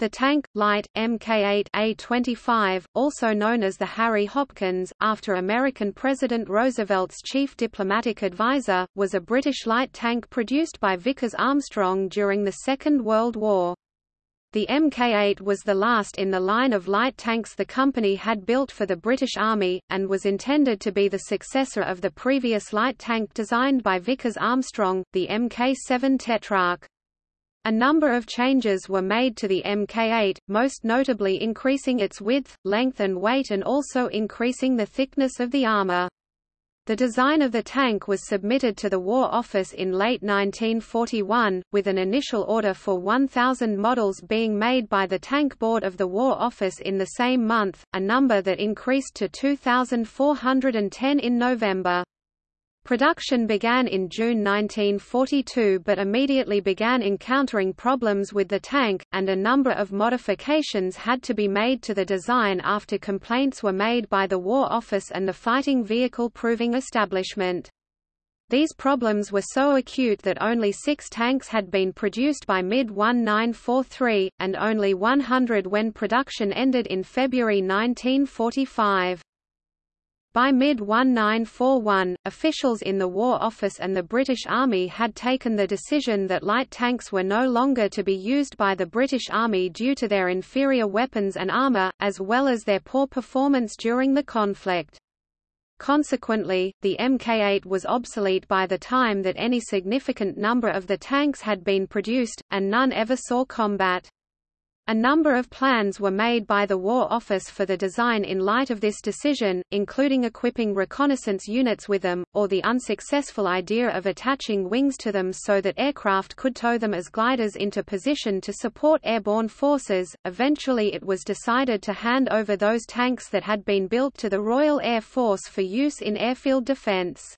The tank, light, Mk-8A25, also known as the Harry Hopkins, after American President Roosevelt's chief diplomatic advisor, was a British light tank produced by Vickers Armstrong during the Second World War. The Mk-8 was the last in the line of light tanks the company had built for the British Army, and was intended to be the successor of the previous light tank designed by Vickers Armstrong, the Mk-7 Tetrarch. A number of changes were made to the Mk8, most notably increasing its width, length and weight and also increasing the thickness of the armor. The design of the tank was submitted to the War Office in late 1941, with an initial order for 1,000 models being made by the Tank Board of the War Office in the same month, a number that increased to 2,410 in November. Production began in June 1942 but immediately began encountering problems with the tank, and a number of modifications had to be made to the design after complaints were made by the War Office and the Fighting Vehicle Proving Establishment. These problems were so acute that only six tanks had been produced by mid-1943, and only 100 when production ended in February 1945. By mid-1941, officials in the War Office and the British Army had taken the decision that light tanks were no longer to be used by the British Army due to their inferior weapons and armour, as well as their poor performance during the conflict. Consequently, the Mk-8 was obsolete by the time that any significant number of the tanks had been produced, and none ever saw combat. A number of plans were made by the War Office for the design in light of this decision, including equipping reconnaissance units with them, or the unsuccessful idea of attaching wings to them so that aircraft could tow them as gliders into position to support airborne forces. Eventually it was decided to hand over those tanks that had been built to the Royal Air Force for use in airfield defence.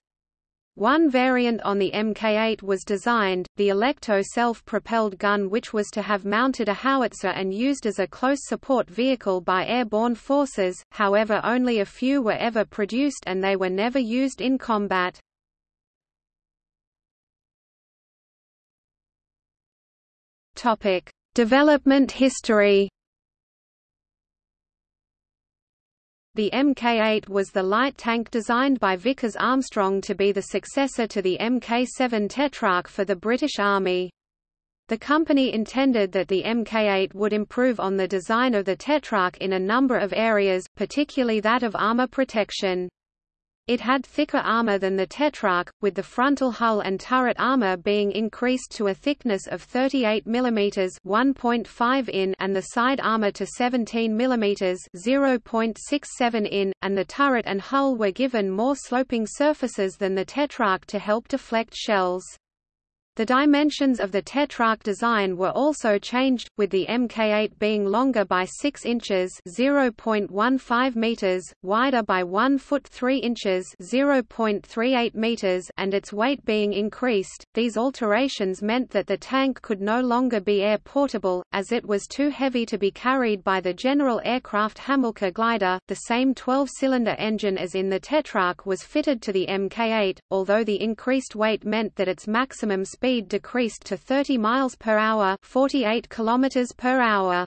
One variant on the Mk8 was designed, the Alecto self-propelled gun which was to have mounted a howitzer and used as a close support vehicle by airborne forces, however only a few were ever produced and they were never used in combat. Development history The Mk-8 was the light tank designed by Vickers Armstrong to be the successor to the Mk-7 Tetrarch for the British Army. The company intended that the Mk-8 would improve on the design of the Tetrarch in a number of areas, particularly that of armor protection. It had thicker armor than the Tetrarch, with the frontal hull and turret armor being increased to a thickness of 38 mm (1.5 in) and the side armor to 17 mm (0.67 in), and the turret and hull were given more sloping surfaces than the Tetrarch to help deflect shells. The dimensions of the Tetrarch design were also changed, with the Mk8 being longer by 6 inches (0.15 meters), wider by 1 foot 3 inches (0.38 meters), and its weight being increased. These alterations meant that the tank could no longer be air portable, as it was too heavy to be carried by the General Aircraft Hamilcar glider. The same 12-cylinder engine as in the Tetrarch was fitted to the Mk8, although the increased weight meant that its maximum speed speed decreased to 30 miles per hour, 48 kilometers per hour.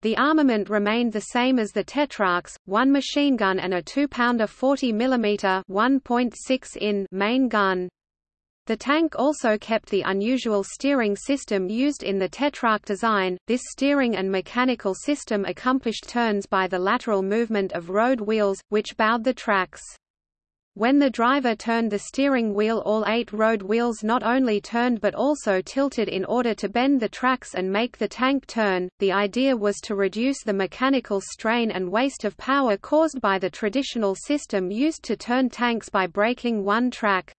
The armament remained the same as the Tetrarchs, one machine gun and a 2-pounder 40 mm 1.6 in main gun. The tank also kept the unusual steering system used in the Tetrarch design. This steering and mechanical system accomplished turns by the lateral movement of road wheels, which bowed the tracks. When the driver turned the steering wheel all eight road wheels not only turned but also tilted in order to bend the tracks and make the tank turn. The idea was to reduce the mechanical strain and waste of power caused by the traditional system used to turn tanks by braking one track.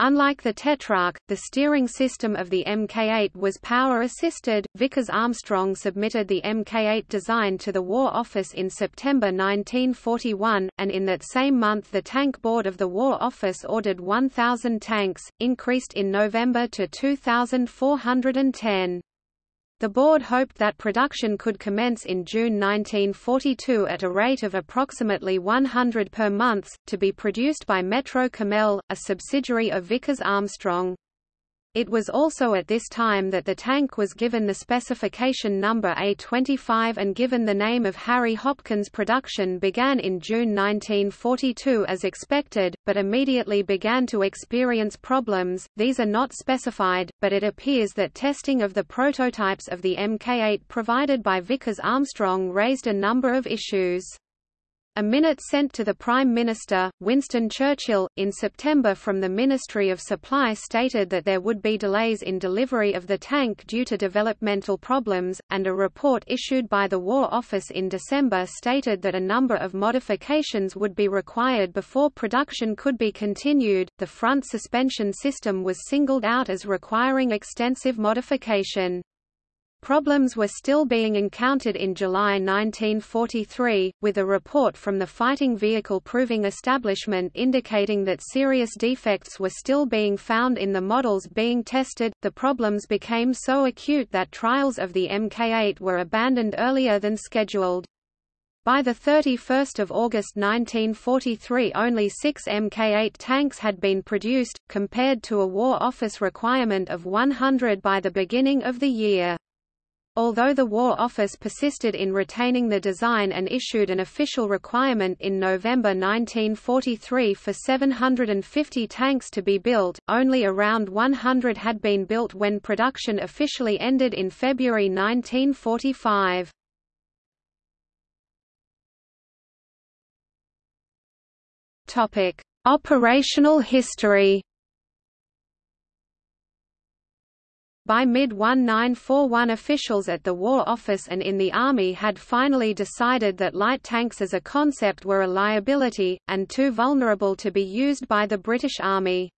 Unlike the Tetrarch, the steering system of the Mk8 was power-assisted. Vickers Armstrong submitted the Mk8 design to the War Office in September 1941, and in that same month the Tank Board of the War Office ordered 1,000 tanks, increased in November to 2,410. The board hoped that production could commence in June 1942 at a rate of approximately 100 per month, to be produced by Metro Cammell, a subsidiary of Vickers Armstrong. It was also at this time that the tank was given the specification number A25 and given the name of Harry Hopkins. Production began in June 1942 as expected, but immediately began to experience problems. These are not specified, but it appears that testing of the prototypes of the Mk8 provided by Vickers Armstrong raised a number of issues. A minute sent to the Prime Minister, Winston Churchill, in September from the Ministry of Supply stated that there would be delays in delivery of the tank due to developmental problems, and a report issued by the War Office in December stated that a number of modifications would be required before production could be continued. The front suspension system was singled out as requiring extensive modification. Problems were still being encountered in July 1943, with a report from the Fighting Vehicle Proving Establishment indicating that serious defects were still being found in the models being tested. The problems became so acute that trials of the Mk8 were abandoned earlier than scheduled. By 31 August 1943 only six Mk8 tanks had been produced, compared to a War Office requirement of 100 by the beginning of the year. Although the War Office persisted in retaining the design and issued an official requirement in November 1943 for 750 tanks to be built, only around 100 had been built when production officially ended in February 1945. Operational history By mid-1941 officials at the War Office and in the Army had finally decided that light tanks as a concept were a liability, and too vulnerable to be used by the British Army.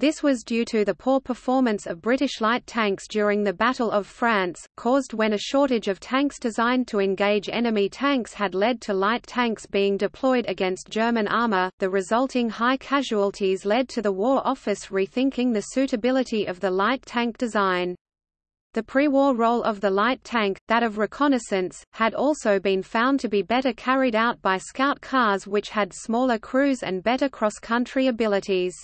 This was due to the poor performance of British light tanks during the Battle of France, caused when a shortage of tanks designed to engage enemy tanks had led to light tanks being deployed against German armour. The resulting high casualties led to the War Office rethinking the suitability of the light tank design. The pre-war role of the light tank, that of reconnaissance, had also been found to be better carried out by scout cars which had smaller crews and better cross-country abilities.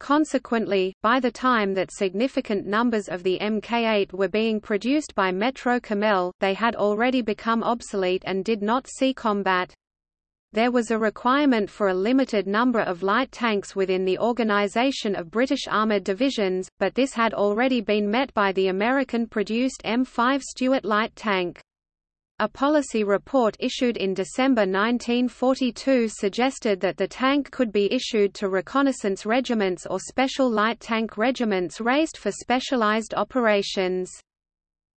Consequently, by the time that significant numbers of the Mk8 were being produced by Metro Cammell, they had already become obsolete and did not see combat. There was a requirement for a limited number of light tanks within the organization of British armored divisions, but this had already been met by the American-produced M5 Stuart light tank. A policy report issued in December 1942 suggested that the tank could be issued to reconnaissance regiments or special light tank regiments raised for specialized operations.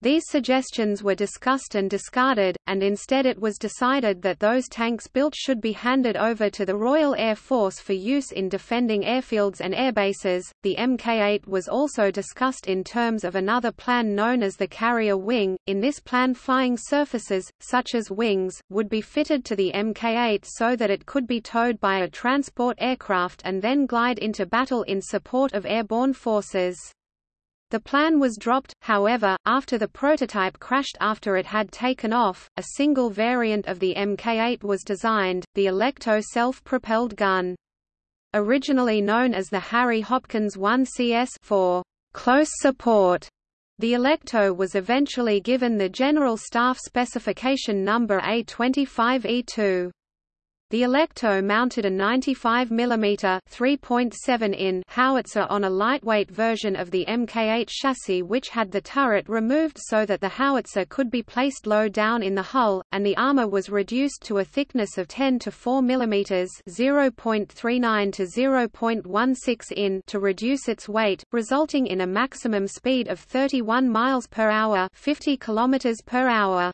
These suggestions were discussed and discarded, and instead it was decided that those tanks built should be handed over to the Royal Air Force for use in defending airfields and airbases. The Mk8 was also discussed in terms of another plan known as the carrier wing. In this plan, flying surfaces, such as wings, would be fitted to the Mk8 so that it could be towed by a transport aircraft and then glide into battle in support of airborne forces. The plan was dropped, however, after the prototype crashed after it had taken off. A single variant of the Mk8 was designed, the Alecto self-propelled gun. Originally known as the Harry Hopkins 1CS for close support, the Alecto was eventually given the General Staff specification number A25E2. The Alecto mounted a 95 mm 3.7 in howitzer on a lightweight version of the Mk8 chassis which had the turret removed so that the howitzer could be placed low down in the hull, and the armor was reduced to a thickness of 10 to 4 mm 0.39 to 0.16 in to reduce its weight, resulting in a maximum speed of 31 miles per hour 50 kilometers per hour.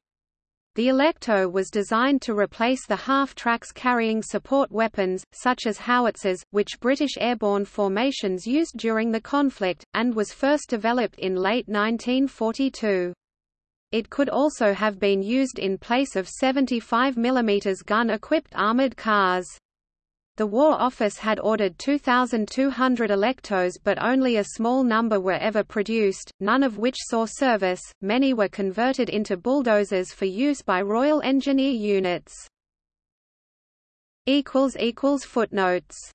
The Alecto was designed to replace the half-tracks carrying support weapons, such as howitzers, which British airborne formations used during the conflict, and was first developed in late 1942. It could also have been used in place of 75 mm gun-equipped armoured cars. The War Office had ordered 2,200 Alectos but only a small number were ever produced, none of which saw service, many were converted into bulldozers for use by Royal Engineer units. Footnotes